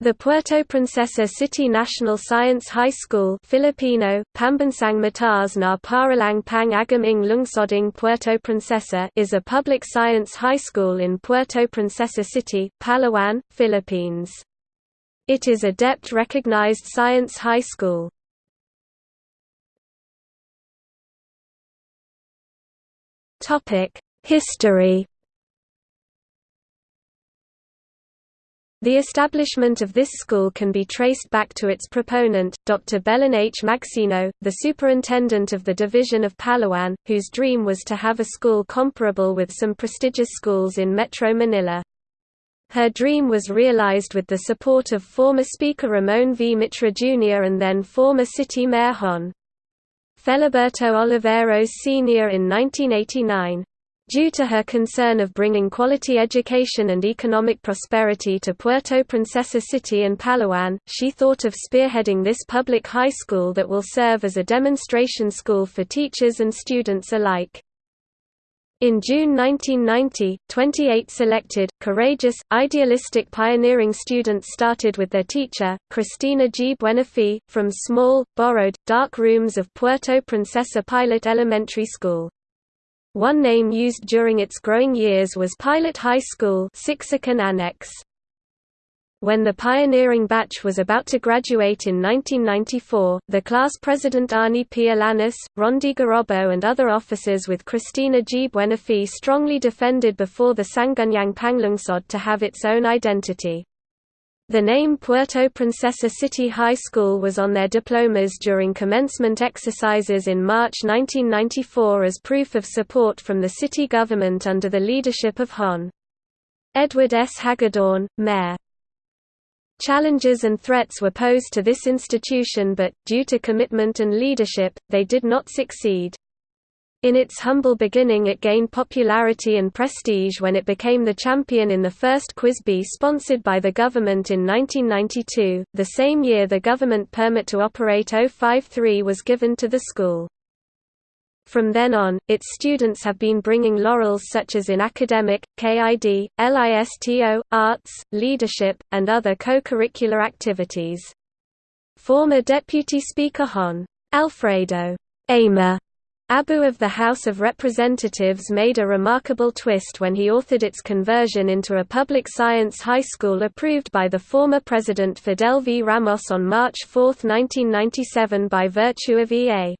The Puerto Princesa City National Science High School Filipino, Pambansang Mataas na Paaralang Pang Agham ng Lungsoding Puerto Princesa is a public science high school in Puerto Princesa City, Palawan, Philippines. It is a DepEd-recognized science high school. History The establishment of this school can be traced back to its proponent, Dr. Belen H. Maxino, the superintendent of the division of Palawan, whose dream was to have a school comparable with some prestigious schools in Metro Manila. Her dream was realized with the support of former Speaker Ramon V. Mitra Jr. and then former City Mayor Hon. Feliberto Oliveros Sr. in 1989. Due to her concern of bringing quality education and economic prosperity to Puerto Princesa City and Palawan, she thought of spearheading this public high school that will serve as a demonstration school for teachers and students alike. In June 1990, 28 selected, courageous, idealistic pioneering students started with their teacher, Cristina G. Buenafe, from small, borrowed, dark rooms of Puerto Princesa Pilot Elementary School. One name used during its growing years was Pilot High School Annex. When the pioneering batch was about to graduate in 1994, the class president Arnie P. Rondi Garobo and other officers with Christina G. Buenafe strongly defended before the Sangguniang Panlungsod to have its own identity. The name Puerto Princesa City High School was on their diplomas during commencement exercises in March 1994 as proof of support from the city government under the leadership of Hon. Edward S. Hagedorn, Mayor. Challenges and threats were posed to this institution but, due to commitment and leadership, they did not succeed. In its humble beginning it gained popularity and prestige when it became the champion in the first Quiz Bee sponsored by the government in 1992, the same year the government permit to operate 053 was given to the school. From then on, its students have been bringing laurels such as in academic, KID, LISTO, arts, leadership, and other co-curricular activities. Former Deputy Speaker Hon. Alfredo Amer Abu of the House of Representatives made a remarkable twist when he authored its conversion into a public science high school approved by the former President Fidel V. Ramos on March 4, 1997 by virtue of RA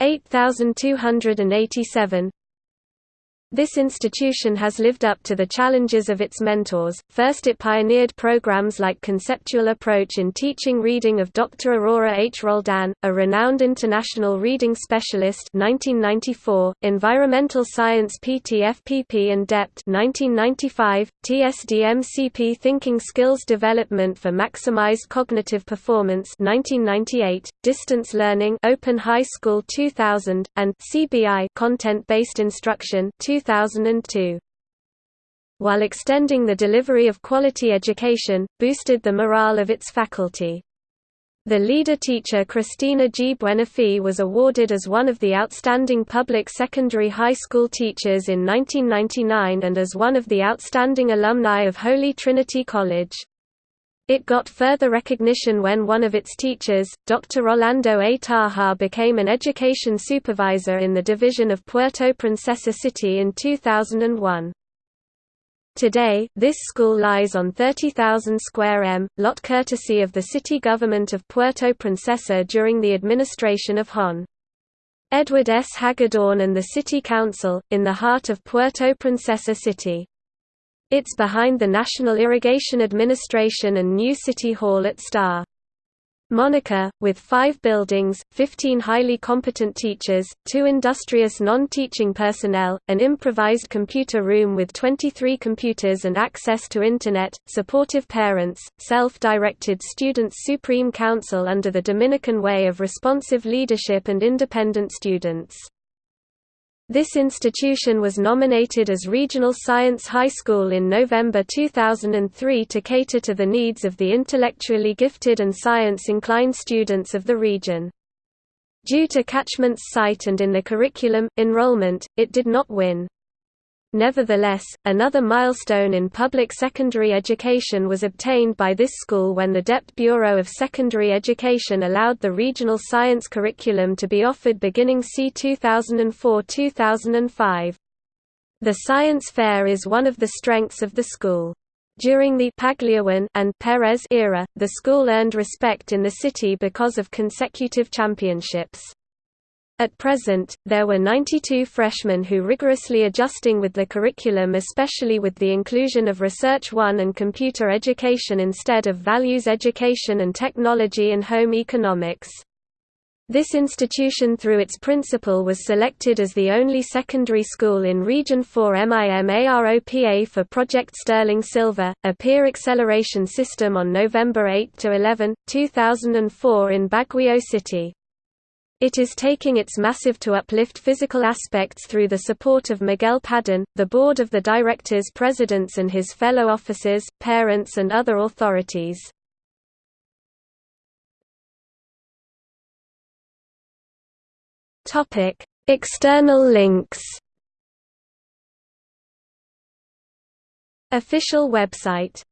8287, this institution has lived up to the challenges of its mentors. First, it pioneered programs like Conceptual Approach in Teaching Reading of Dr. Aurora H. Roldan, a renowned international reading specialist 1994, Environmental Science PTFPP and DepEd 1995, TSDMCP Thinking Skills Development for Maximized Cognitive Performance 1998, Distance Learning Open High School 2000, and CBI Content-Based Instruction 2002. While extending the delivery of quality education, boosted the morale of its faculty. The leader teacher Christina G. Buenafe was awarded as one of the outstanding public secondary high school teachers in 1999 and as one of the outstanding alumni of Holy Trinity College. It got further recognition when one of its teachers, Dr. Rolando A. Taha became an education supervisor in the division of Puerto Princesa City in 2001. Today, this school lies on 30,000 square m, lot courtesy of the city government of Puerto Princesa during the administration of Hon. Edward S. Hagedorn and the City Council, in the heart of Puerto Princesa City. It's behind the National Irrigation Administration and new City Hall at Sta. Monica, with five buildings, 15 highly competent teachers, two industrious non-teaching personnel, an improvised computer room with 23 computers and access to Internet, supportive parents, self-directed Students' Supreme Council under the Dominican way of responsive leadership and independent students. This institution was nominated as Regional Science High School in November 2003 to cater to the needs of the intellectually gifted and science-inclined students of the region. Due to catchment's site and in the curriculum, enrollment, it did not win. Nevertheless, another milestone in public secondary education was obtained by this school when the DepEd Bureau of Secondary Education allowed the regional science curriculum to be offered beginning c. 2004–2005. The science fair is one of the strengths of the school. During the Pagliaruan and Perez era, the school earned respect in the city because of consecutive championships. At present, there were 92 freshmen who rigorously adjusting with the curriculum especially with the inclusion of Research 1 and computer education instead of values education and technology and home economics. This institution through its principal was selected as the only secondary school in Region 4 MIMAROPA for Project Sterling Silver, a peer acceleration system on November 8–11, 2004 in Baguio City. It is taking its massive to uplift physical aspects through the support of Miguel Padon, the board of the directors presidents and his fellow officers, parents and other authorities. External links Official website